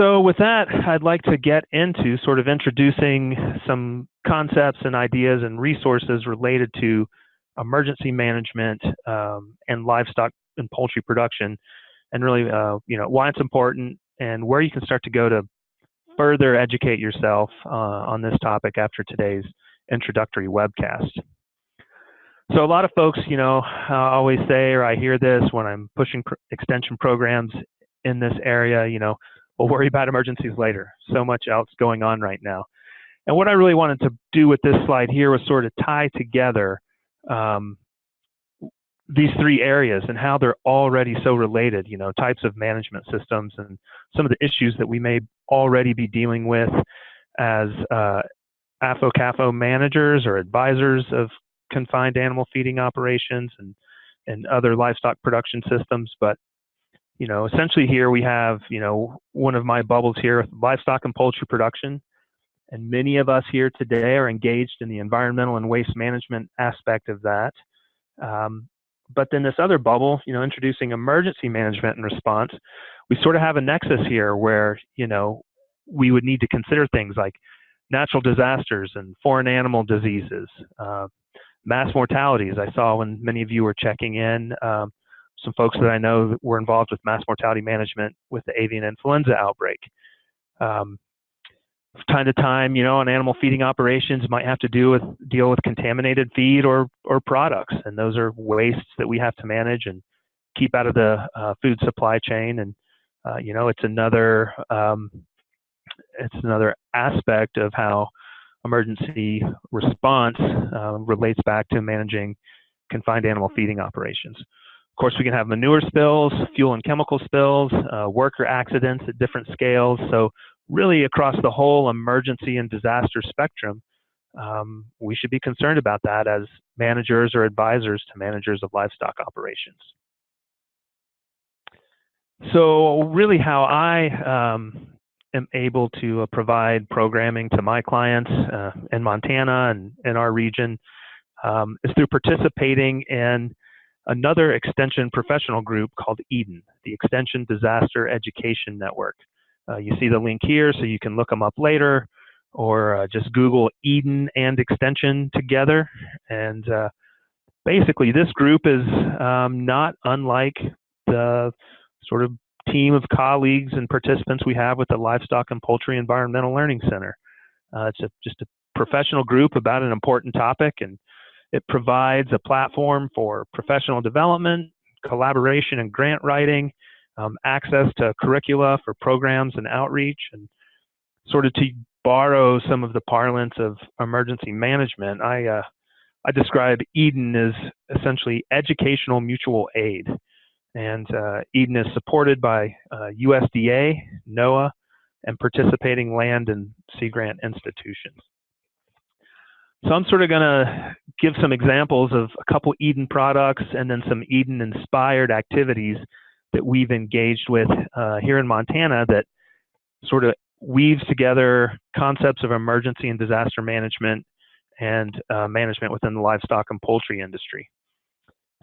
So with that, I'd like to get into sort of introducing some concepts and ideas and resources related to emergency management um, and livestock and poultry production, and really, uh, you know, why it's important and where you can start to go to further educate yourself uh, on this topic after today's introductory webcast. So a lot of folks, you know, uh, always say, or I hear this when I'm pushing pr extension programs in this area, you know, we'll worry about emergencies later. So much else going on right now. And what I really wanted to do with this slide here was sort of tie together um, these three areas and how they're already so related, you know, types of management systems and some of the issues that we may already be dealing with as uh, AFO-CAFO managers or advisors of confined animal feeding operations and, and other livestock production systems. But, you know, essentially here we have, you know, one of my bubbles here, with livestock and poultry production. And many of us here today are engaged in the environmental and waste management aspect of that. Um, but then this other bubble, you know, introducing emergency management and response, we sort of have a nexus here where, you know, we would need to consider things like natural disasters and foreign animal diseases, uh, mass mortalities. I saw when many of you were checking in, um, some folks that I know were involved with mass mortality management with the avian influenza outbreak. Um, time to time, you know, on animal feeding operations might have to do with deal with contaminated feed or or products, and those are wastes that we have to manage and keep out of the uh, food supply chain. And uh, you know, it's another um, it's another aspect of how emergency response uh, relates back to managing confined animal feeding operations. Course, we can have manure spills, fuel and chemical spills, uh, worker accidents at different scales. So really across the whole emergency and disaster spectrum, um, we should be concerned about that as managers or advisors to managers of livestock operations. So really how I um, am able to uh, provide programming to my clients uh, in Montana and in our region um, is through participating in another extension professional group called EDEN, the Extension Disaster Education Network. Uh, you see the link here, so you can look them up later, or uh, just Google Eden and Extension together. And uh, basically, this group is um, not unlike the sort of team of colleagues and participants we have with the Livestock and Poultry Environmental Learning Center. Uh, it's a, just a professional group about an important topic, and it provides a platform for professional development, collaboration and grant writing, um, access to curricula for programs and outreach, and sort of to borrow some of the parlance of emergency management, I, uh, I describe Eden as essentially educational mutual aid. And uh, Eden is supported by uh, USDA, NOAA, and participating land and sea grant institutions. So I'm sort of going to give some examples of a couple Eden products and then some Eden inspired activities that we've engaged with uh, here in Montana that sort of weaves together concepts of emergency and disaster management and uh, management within the livestock and poultry industry.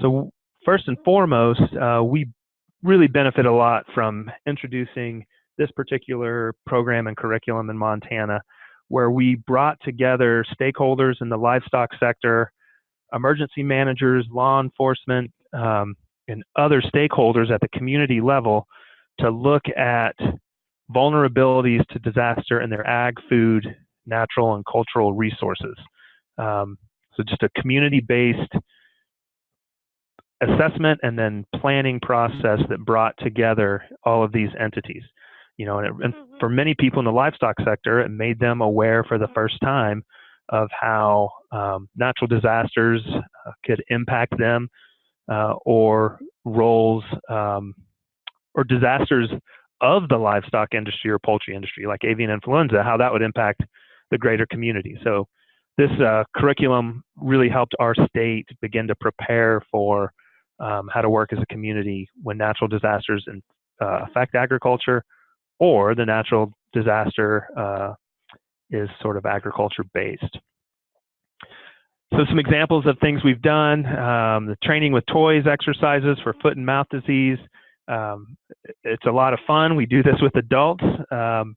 So first and foremost, uh, we really benefit a lot from introducing this particular program and curriculum in Montana, where we brought together stakeholders in the livestock sector, emergency managers, law enforcement, um, and other stakeholders at the community level to look at vulnerabilities to disaster in their ag, food, natural, and cultural resources. Um, so just a community-based assessment and then planning process that brought together all of these entities. You know, and, it, and for many people in the livestock sector, it made them aware for the first time of how um, natural disasters uh, could impact them uh, or roles um, or disasters of the livestock industry or poultry industry, like avian influenza, how that would impact the greater community. So this uh, curriculum really helped our state begin to prepare for um, how to work as a community when natural disasters in, uh, affect agriculture or the natural disaster uh, is sort of agriculture based. So some examples of things we've done, um, the training with toys exercises for foot and mouth disease, Um, it's a lot of fun. We do this with adults, um,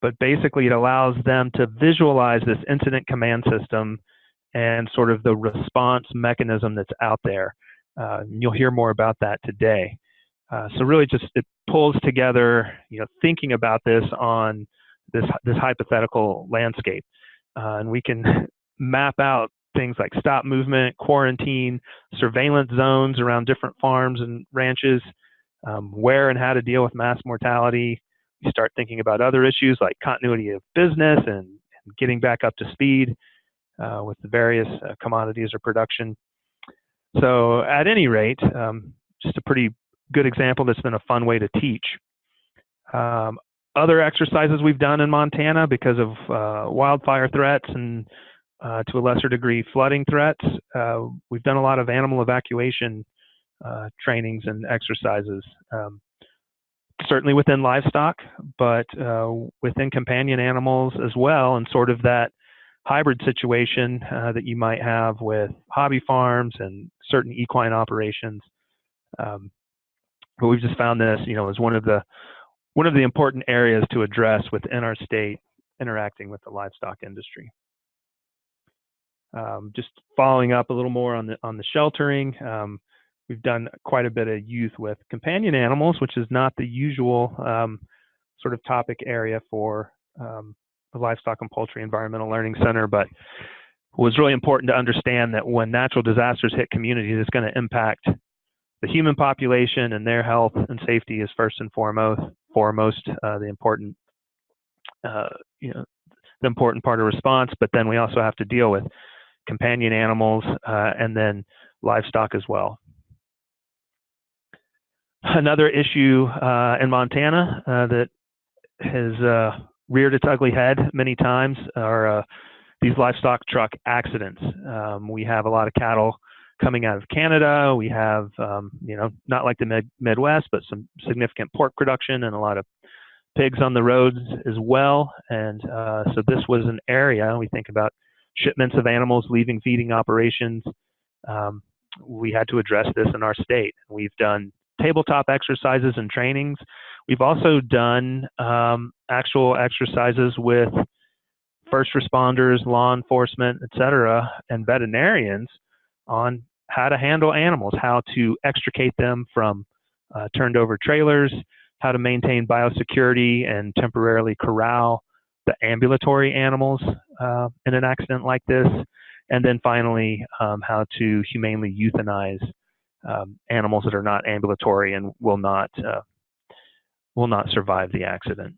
but basically it allows them to visualize this incident command system and sort of the response mechanism that's out there. Uh, you'll hear more about that today. Uh, so really just it pulls together, you know, thinking about this on this, this hypothetical landscape. Uh, and we can map out things like stop movement, quarantine, surveillance zones around different farms and ranches, um, where and how to deal with mass mortality. You start thinking about other issues like continuity of business and, and getting back up to speed uh, with the various uh, commodities or production. So at any rate, um, just a pretty good example that's been a fun way to teach. Um, other exercises we've done in Montana because of uh, wildfire threats and uh, to a lesser degree flooding threats, uh, we've done a lot of animal evacuation uh, trainings and exercises. Um, certainly within livestock, but uh, within companion animals as well, and sort of that hybrid situation uh, that you might have with hobby farms and certain equine operations. Um, but we've just found this, you know, as one of the one of the important areas to address within our state interacting with the livestock industry. Um, just following up a little more on the on the sheltering, um, we've done quite a bit of youth with companion animals, which is not the usual um, sort of topic area for um, the Livestock and Poultry Environmental Learning Center, but it was really important to understand that when natural disasters hit communities, it's going to impact the human population and their health and safety is first and foremost. Foremost, uh, the important, uh, you know, the important part of response. But then we also have to deal with companion animals uh, and then livestock as well. Another issue uh, in Montana uh, that has uh, reared its ugly head many times are these livestock truck accidents. Um, we have a lot of cattle coming out of Canada. We have, um, you know, not like the mid Midwest, but some significant pork production and a lot of pigs on the roads as well. And uh, so this was an area we think about shipments of animals leaving feeding operations. Um, we had to address this in our state. We've done tabletop exercises and trainings. We've also done um, actual exercises with first responders, law enforcement, et cetera, and veterinarians on how to handle animals, how to extricate them from uh, turned over trailers, how to maintain biosecurity and temporarily corral the ambulatory animals uh, in an accident like this, and then finally um, how to humanely euthanize um, animals that are not ambulatory and will not uh, will not survive the accident.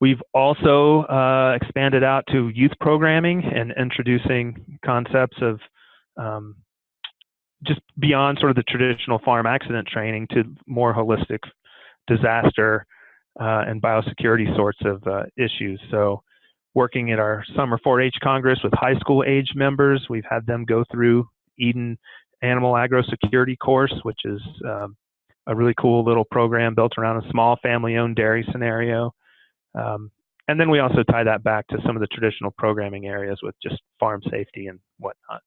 We've also uh, expanded out to youth programming and introducing concepts of um, just beyond sort of the traditional farm accident training to more holistic disaster uh, and biosecurity sorts of uh, issues. So working at our summer 4-H Congress with high school age members, we've had them go through Eden Animal Agro Security course, which is um, a really cool little program built around a small family-owned dairy scenario. Um, and then we also tie that back to some of the traditional programming areas with just farm safety and whatnot.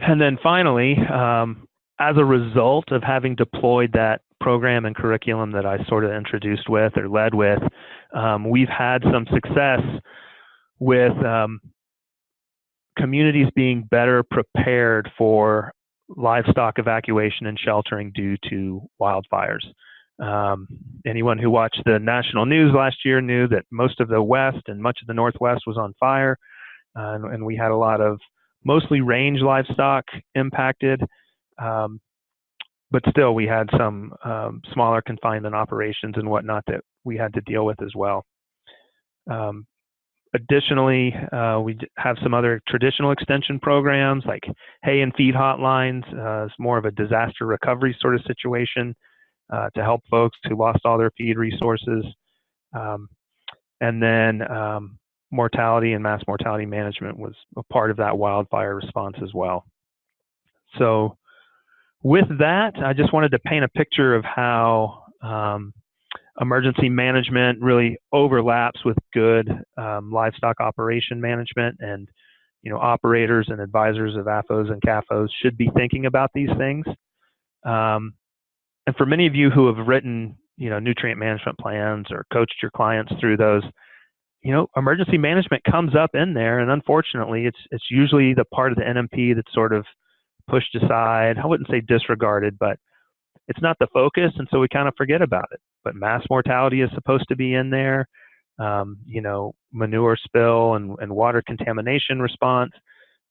And then finally, um, as a result of having deployed that program and curriculum that I sort of introduced with or led with, um, we've had some success with um, communities being better prepared for livestock evacuation and sheltering due to wildfires. Um, anyone who watched the national news last year knew that most of the West and much of the Northwest was on fire, uh, and, and, we had a lot of mostly range livestock impacted. Um, but still, we had some um, smaller confinement operations and whatnot that we had to deal with as well. Um, additionally, uh, we have some other traditional extension programs like hay and feed hotlines. Uh, it's more of a disaster recovery sort of situation uh, to help folks who lost all their feed resources. Um, and then um, mortality and mass mortality management was a part of that wildfire response as well. So with that, I just wanted to paint a picture of how um, emergency management really overlaps with good um, livestock operation management and you know, operators and advisors of AFOs and CAFOs should be thinking about these things. Um, and for many of you who have written, you know, nutrient management plans or coached your clients through those, you know, emergency management comes up in there, and unfortunately, it's it's usually the part of the NMP that's sort of pushed aside. I wouldn't say disregarded, but it's not the focus, and so we kind of forget about it. But mass mortality is supposed to be in there. Um, you know, manure spill and, and water contamination response.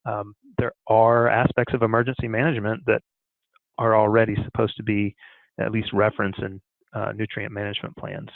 Um, there are aspects of emergency management that are already supposed to be at least reference in uh, nutrient management plans.